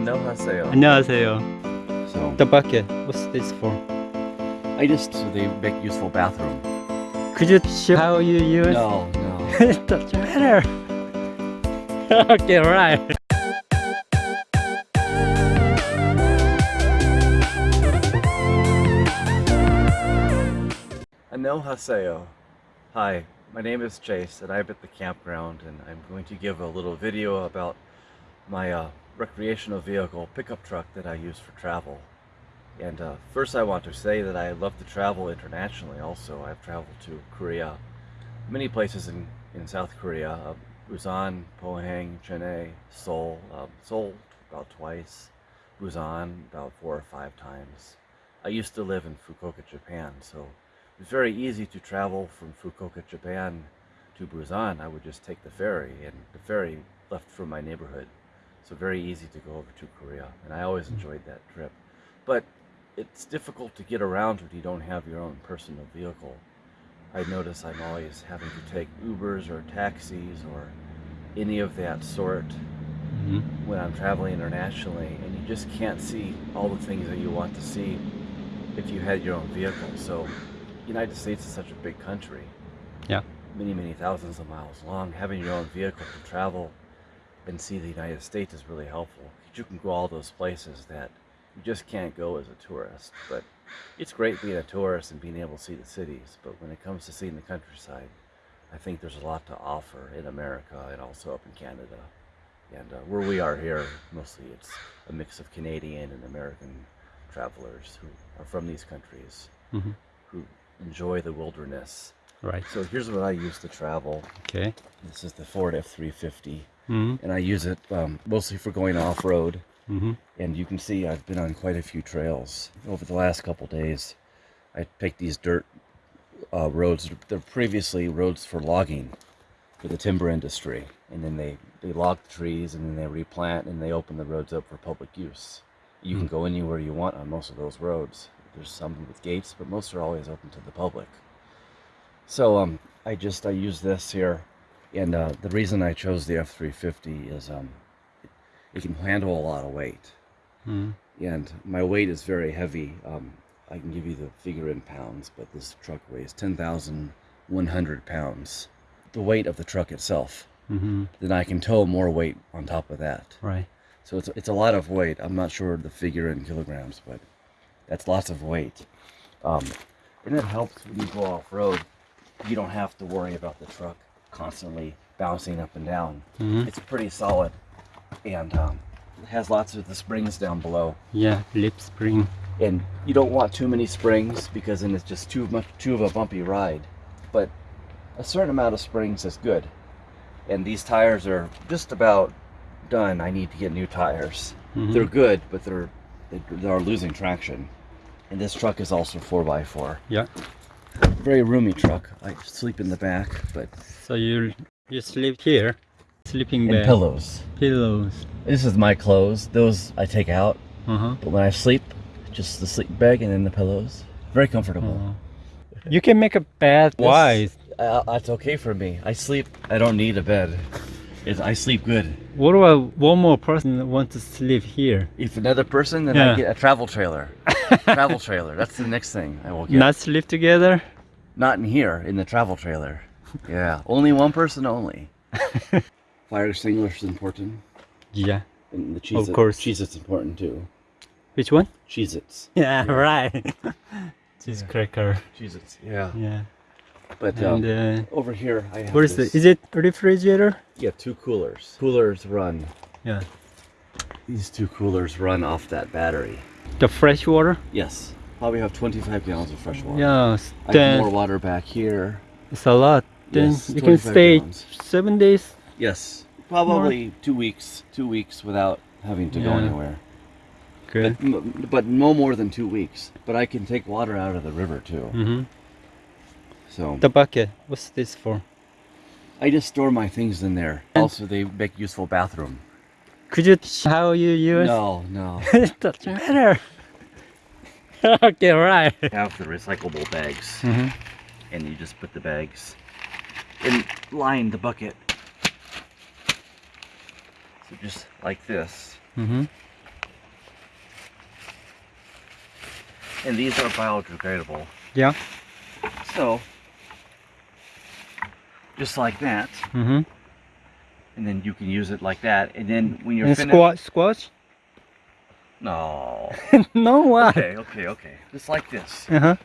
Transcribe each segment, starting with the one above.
안녕하세요. 안녕하세요. So The bucket. What's this for? I just so they make useful bathroom. Could you show how you use No, no. it? Doesn't matter. okay, right. 안녕하세요. Hi, my name is Chase and I'm at the campground and I'm going to give a little video about my uh, recreational vehicle pickup truck that I use for travel. And uh, first I want to say that I love to travel internationally also. I've traveled to Korea, many places in, in South Korea, uh, Busan, Pohang, Chennai, Seoul, um, Seoul about twice, Busan about four or five times. I used to live in Fukuoka, Japan, so it was very easy to travel from Fukuoka, Japan to Busan. I would just take the ferry, and the ferry left from my neighborhood. So very easy to go over to Korea, and I always enjoyed that trip. But it's difficult to get around when you don't have your own personal vehicle. I notice I'm always having to take Ubers or taxis or any of that sort Mhm. when I'm traveling internationally, and you just can't see all the things that you want to see if you had your own vehicle. So, United States is such a big country. Yeah. Many, many thousands of miles long. Having your own vehicle to travel and see the United States is really helpful. You can go all those places that you just can't go as a tourist. But it's great being a tourist and being able to see the cities. But when it comes to seeing the countryside, I think there's a lot to offer in America and also up in Canada. And uh, where we are here, mostly it's a mix of Canadian and American travelers who are from these countries Mhm. who enjoy the wilderness. Right. So here's what I use to travel. Okay. This is the Ford F350, Mhm. and I use it um, mostly for going off-road. Mhm. And you can see I've been on quite a few trails over the last couple days. I picked these dirt uh, roads. They're previously roads for logging for the timber industry, and then they they log the trees and then they replant and they open the roads up for public use. You can go anywhere you want on most of those roads. There's some with gates, but most are always open to the public. So um, I just I use this here, and uh, the reason I chose the F350 is um, it, it can handle a lot of weight, Mhm. and my weight is very heavy. Um, I can give you the figure in pounds, but this truck weighs 10,100 pounds. The weight of the truck itself. Mhm. Then I can tow more weight on top of that. Right. So it's, it's a lot of weight. I'm not sure the figure in kilograms, but that's lots of weight. Um, and it helps when you go off road. You don't have to worry about the truck constantly bouncing up and down. Mhm. It's pretty solid and um, it has lots of the springs down below. Yeah. Leaf spring. And you don't want too many springs because then it's just too much too of a bumpy ride. But a certain amount of springs is good. And these tires are just about done. I need to get new tires. Mhm. They're good, but they're they, they are losing traction. And this truck is also 4x4. Yeah. Very roomy truck. I sleep in the back, but So you you sleep here, sleeping and bag, pillows. pillows. This is my clothes. Those I take out, Uh huh. but when I sleep, just the sleep bag and then the pillows. Very comfortable. You can make a bed wide. Uh, that's okay for me. I sleep. I don't need a bed. It's, I sleep good. What about one more person that wants to sleep here? If another person, then Yeah. I get a travel trailer. Travel trailer. That's the next thing I will get. Not sleep together? Not in here, in the travel trailer. Yeah, only one person only. Fire extinguisher is important. Yeah. And the cheese Of course. cheese it's important too. Which one? Cheez Its. Yeah, right. Cheese cracker. Cheez Its, yeah. Yeah. But um, And uh, over here I have what is this, it? Is it a refrigerator? Yeah, two coolers. Coolers run. Yeah. These two coolers run off that battery. The fresh water? Yes. Probably have 25 gallons of fresh water. Yes. I have more water back here. it's a lot. Then Yes, you can stay gallons. seven days. Yes. Probably two weeks. Two weeks without having to go anywhere. Good. But, but no more than two weeks. But I can take water out of the river too. Mm-hmm. So The bucket. What's this for? I just store my things in there. Also, they make useful bathroom. Could you how you use? No, no. it doesn't matter. okay, right. You have the recyclable bags, mm -hmm. and you just put the bags and line the bucket. So just like this. Mm -hmm. And these are biodegradable. Yeah. So, just like that. Mm -hmm and then you can use it like that, and then when you're And finished, squash, squash? no, no, why? okay, okay, okay, just like this, Uh-huh.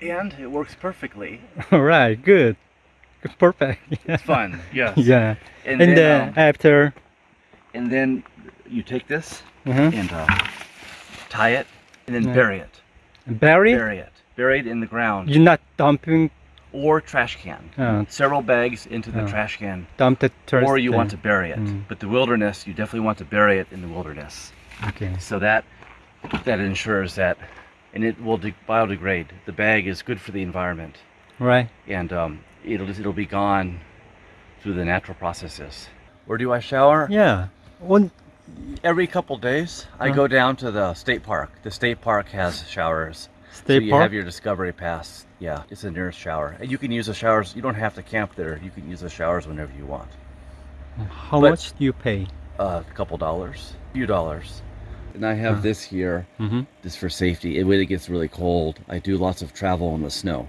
and it works perfectly. All right, good. Perfect. It's fun, yes. yeah. And, And then, um, after, and then you take this uh-huh. and uh, tie it, and then Yeah. bury it, bury, it. bury it, buried in the ground, you're not dumping, or trash can. uh, Several bags into the trash can, dump the trash. or you want to bury it. Mm. But the wilderness, you definitely want to bury it in the wilderness. Okay. So that that ensures that, and it will de- biodegrade. The bag is good for the environment, Right. and um, it'll it'll be gone through the natural processes. Where do I shower? Yeah. One, Every couple days, I Uh-huh. go down to the state park. The state park has showers. State so you park? have your discovery pass. Yeah, it's the nearest shower. And you can use the showers. You don't have to camp there. You can use the showers whenever you want. how but- much do you pay? Uh, a couple dollars, a few dollars. And I have Huh. this here Mm-hmm. just for safety. It, when it gets really cold, I do lots of travel in the snow.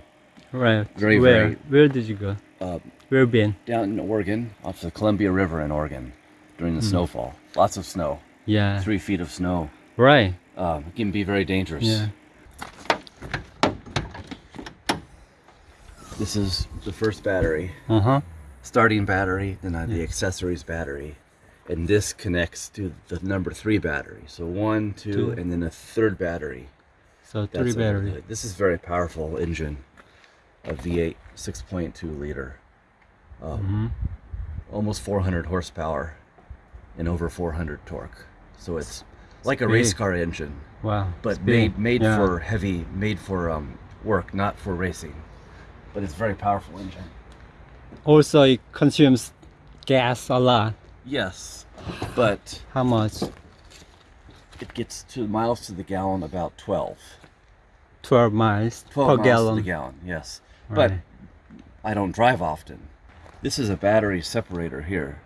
Right. Very, Where? very- Where did you go? Uh, Where been? down in Oregon, off the Columbia River in Oregon, during the Hmm. snowfall. Lots of snow, Yeah. three feet of snow. Right. Um, it can be very dangerous. Yeah. This is the first battery, Uh-huh. starting battery, then I have the accessories battery, and this connects to the number three battery. So one, two, Two. and then a third battery. So That's three a- battery. This is very powerful engine, a V8 6.2 liter, um, Mm-hmm. almost 400 horsepower, and over 400 torque. So it's like a race car engine, Wow. but big. made made Yeah. for heavy, made for um, work, not for racing. But it's a very powerful engine. Also, it consumes gas a lot. Yes, but How much? it gets to miles to the gallon about 12. 12 miles 12 per miles gallon. to the gallon, yes. Right. But I don't drive often. This is a battery separator here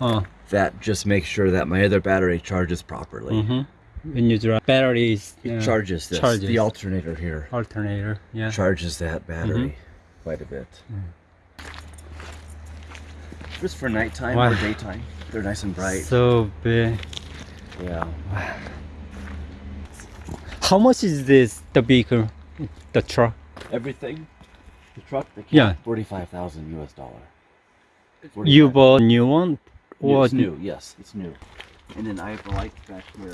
Oh. that just makes sure that my other battery charges properly. Mm-hmm. When you drive, batteries. It yeah, charges this. Charges. The alternator here alternator. Yeah. charges that battery Mm-hmm. quite a bit. Just for nighttime Wow. or daytime, they're nice and bright. So big. yeah. How much is this? The vehicle, the truck. Everything. The truck, the Yeah. forty-five thousand U.S. dollar. You bought a new one, Yeah, or it's new. Yes, it's new. And then I have the light back here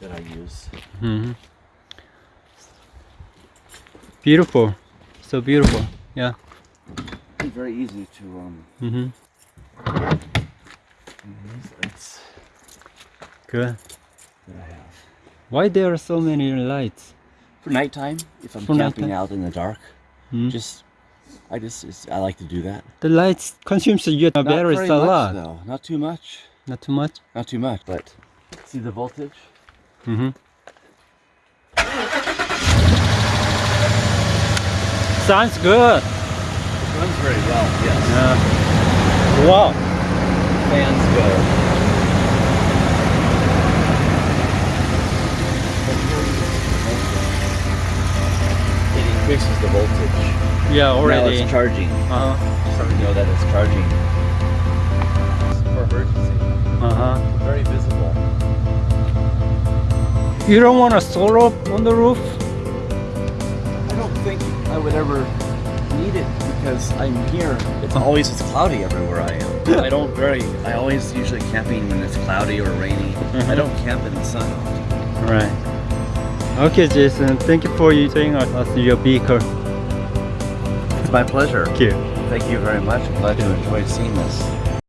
that I use. hmm Beautiful, so beautiful. Yeah. It's very easy to um. Mm -hmm. use lights Good. that I have Why there are so many lights? for nighttime. If I'm For camping nighttime? out in the dark, Hmm? just I just it's, I like to do that. The lights consumes your batteries a much, lot. though. Not too much. Not too much. Not too much. But see the voltage. Mm-hmm. Sounds good. It runs very well. Yes. Yeah. Wow. Fans go. It increases the voltage. Yeah, already. Now it's charging. uh huh. So we know that it's charging. For emergency. Uh huh. Uh Very visible. Huh. You don't want a solar on the roof? I don't think I would ever need it because I'm here. It's always it's cloudy everywhere I am. I don't very. I always usually camping when it's cloudy or rainy. I Mhm. don't camp in the sun. Right. Okay, Jason. Thank you for using us as your vehicle. It's my pleasure. Thank you. Thank you very much. I'm glad you enjoyed seeing this.